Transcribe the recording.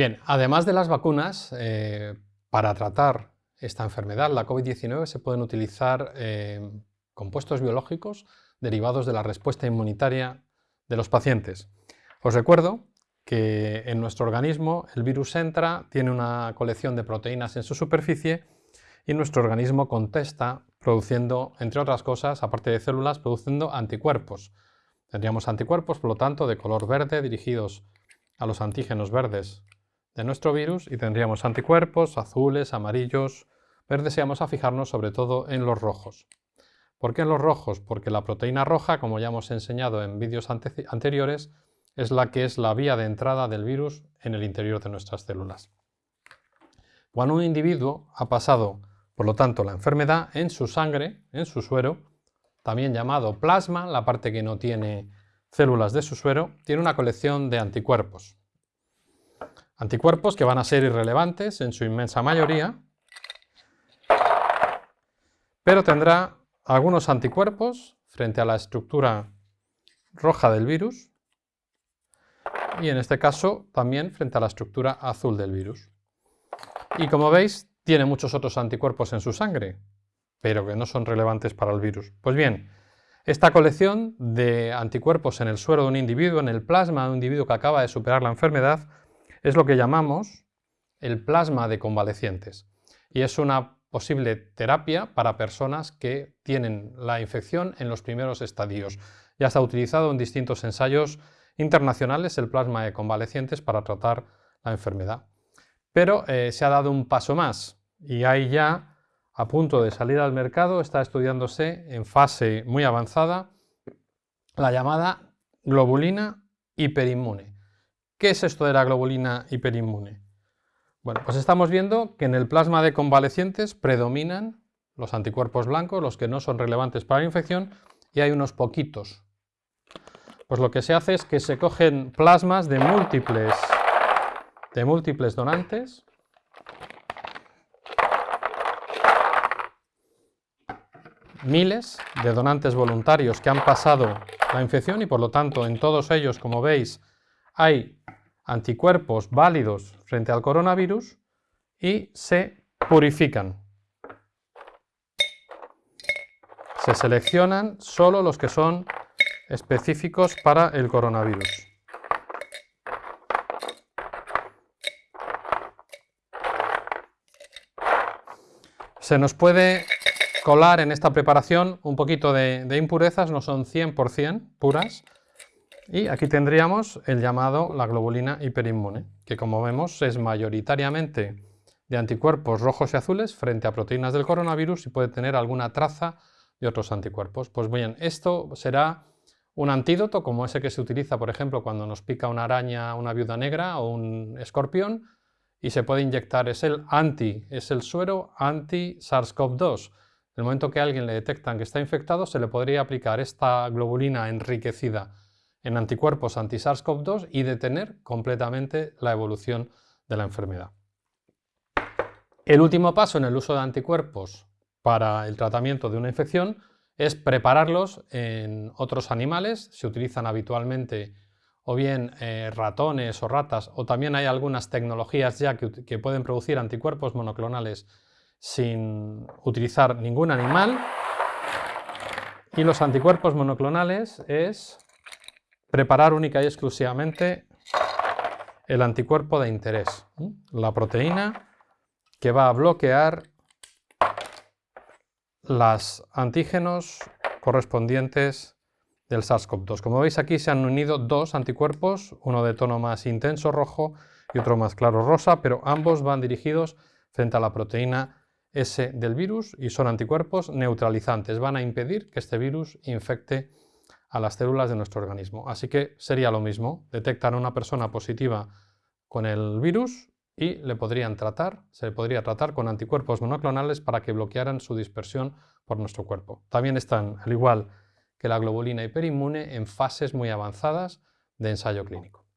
Bien, además de las vacunas, eh, para tratar esta enfermedad, la COVID-19, se pueden utilizar eh, compuestos biológicos derivados de la respuesta inmunitaria de los pacientes. Os recuerdo que en nuestro organismo el virus entra, tiene una colección de proteínas en su superficie y nuestro organismo contesta produciendo, entre otras cosas, aparte de células, produciendo anticuerpos. Tendríamos anticuerpos, por lo tanto, de color verde dirigidos a los antígenos verdes de nuestro virus y tendríamos anticuerpos azules, amarillos, verdes y vamos a fijarnos sobre todo en los rojos. ¿Por qué en los rojos? Porque la proteína roja, como ya hemos enseñado en vídeos anteriores, es la que es la vía de entrada del virus en el interior de nuestras células. Cuando un individuo ha pasado, por lo tanto, la enfermedad en su sangre, en su suero, también llamado plasma, la parte que no tiene células de su suero, tiene una colección de anticuerpos. Anticuerpos que van a ser irrelevantes en su inmensa mayoría, pero tendrá algunos anticuerpos frente a la estructura roja del virus y en este caso también frente a la estructura azul del virus. Y como veis, tiene muchos otros anticuerpos en su sangre, pero que no son relevantes para el virus. Pues bien, esta colección de anticuerpos en el suero de un individuo, en el plasma de un individuo que acaba de superar la enfermedad, es lo que llamamos el plasma de convalecientes. Y es una posible terapia para personas que tienen la infección en los primeros estadios. Ya está utilizado en distintos ensayos internacionales el plasma de convalecientes para tratar la enfermedad. Pero eh, se ha dado un paso más y hay ya a punto de salir al mercado, está estudiándose en fase muy avanzada la llamada globulina hiperinmune. ¿Qué es esto de la globulina hiperinmune? Bueno, pues estamos viendo que en el plasma de convalecientes predominan los anticuerpos blancos, los que no son relevantes para la infección, y hay unos poquitos. Pues lo que se hace es que se cogen plasmas de múltiples, de múltiples donantes, miles de donantes voluntarios que han pasado la infección y por lo tanto en todos ellos, como veis, hay anticuerpos válidos frente al coronavirus y se purifican. Se seleccionan solo los que son específicos para el coronavirus. Se nos puede colar en esta preparación un poquito de, impurezas, no son 100% puras, y aquí tendríamos el llamado la globulina hiperinmune, que como vemos es mayoritariamente de anticuerpos rojos y azules frente a proteínas del coronavirus y puede tener alguna traza de otros anticuerpos. Pues bien, esto será un antídoto como ese que se utiliza, por ejemplo, cuando nos pica una araña, una viuda negra o un escorpión, y se puede inyectar, es el anti, es el suero anti-SARS-CoV-2, en el momento que a alguien le detectan que está infectado, se le podría aplicar esta globulina enriquecida en anticuerpos anti-SARS-CoV-2 y detener completamente la evolución de la enfermedad. El último paso en el uso de anticuerpos para el tratamiento de una infección es prepararlos en otros animales. Se utilizan habitualmente o bien eh, ratones o ratas, o también hay algunas tecnologías ya que pueden producir anticuerpos monoclonales sin utilizar ningún animal. Y los anticuerpos monoclonales es preparar única y exclusivamente el anticuerpo de interés, la proteína que va a bloquear los antígenos correspondientes del SARS-CoV-2. Como veis aquí se han unido dos anticuerpos, uno de tono más intenso rojo y otro más claro rosa, pero ambos van dirigidos frente a la proteína S del virus y son anticuerpos neutralizantes. Van a impedir que este virus infecte a las células de nuestro organismo. Así que sería lo mismo, detectan a una persona positiva con el virus y le podrían tratar, se le podría tratar con anticuerpos monoclonales para que bloquearan su dispersión por nuestro cuerpo. También están, al igual que la globulina hiperinmune, en fases muy avanzadas de ensayo clínico.